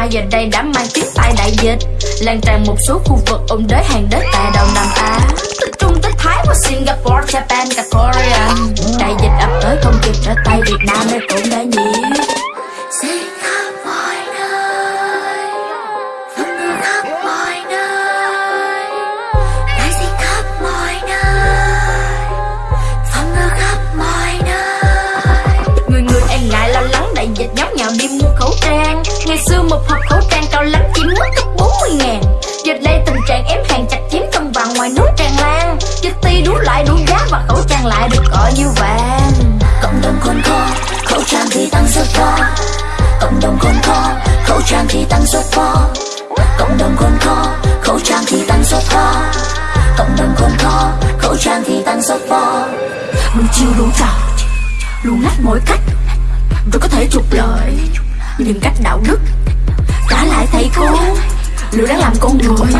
Mai giờ đây đã mang tiếng tai đại dịch Lan tràn một số khu vực ôn đới hàng đất tại Đông Nam Á. Từ Trung tới Thái qua Singapore, Japan, cả Korea. Đại trang lại được gọi như vàng. Cộng đồng khốn khó Khẩu trang thì tăng rất to Cộng đồng khốn khó Khẩu trang thì tăng rất to Cộng đồng khốn khó Khẩu trang thì tăng rất to Cộng đồng khốn khó Khẩu trang thì tăng rất to Đủ chiêu đủ trò Luôn ngách mỗi cách. Rồi có thể trục lợi Nhưng cách đạo đức Trả lại thầy cô. Liệu đã làm con người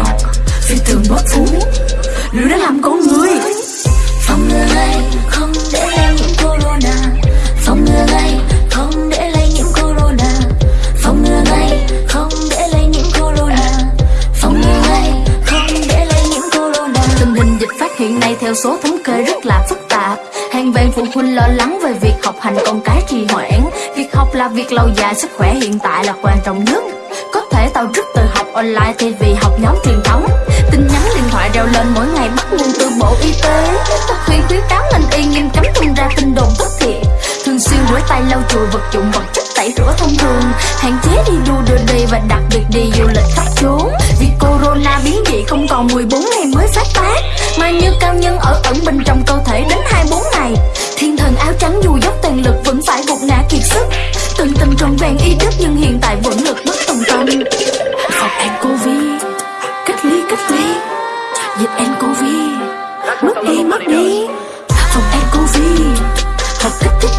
Phi thường bất phú. Liệu đã làm con người ngừa ngay Không để lây nhiễm corona. Phòng ngừa ngay Không để lây nhiễm corona. Phòng ngừa ngay Không để lây nhiễm corona. Phòng ngừa ngay Không để lây nhiễm corona. Tình hình dịch phát hiện nay theo số thống kê rất là phức tạp. Hàng vạn phụ huynh lo lắng về việc học hành con cái trì hoãn. Việc học là việc lâu dài, sức khỏe hiện tại là quan trọng nhất. Có thể tao rất từ học online thay vì học nhóm truyền thống. Tin nhắn điện thoại reo lên mỗi ngày bắt nguồn từ Bộ Y tế. Rửa tay lau chùi vật dụng, vật chất tẩy rửa thông thường. Hạn chế đi du đưa đi và đặc biệt đi du lịch khắp chốn Vì corona biến dị không còn 14 ngày mới phát tác, Mà như cao nhân ở ẩn bên trong cơ thể đến 24 ngày. Thiên thần áo trắng dù dốc toàn lực vẫn phải gục ngã kiệt sức. Từng tình trọn vẹn y đức nhưng hiện tại vẫn lực bất tòng tâm. Phòng covid Cách ly cách ly. Dịch covid Mất đi mất đi. Phòng covid Học cách thích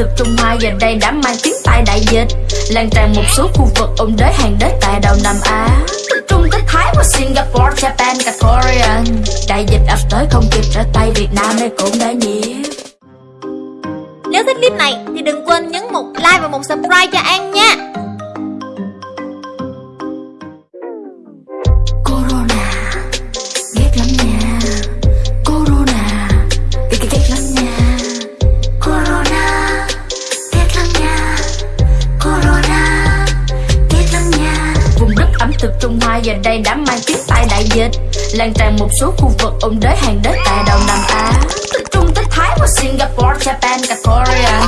thực Trung Hoa giờ đây đã mang tiếng tai đại dịch Lan tràn một số khu vực ôn đới hàng đế tại đầu Nam Á. Trung tới Thái qua Singapore, Japan, cả Korean. Đại dịch ập tới không kịp trở tay Việt Nam nơi cũng đã nhiễm. Nếu thích clip này thì đừng quên nhấn một like và một subscribe cho An nha. Trung Hoa giờ đây đã mang tiếng tai đại dịch Lan tràn một số khu vực ôn đới hàng đất tại Đông Nam Á Từ Trung tới Thái qua Singapore, Japan, cả Korea.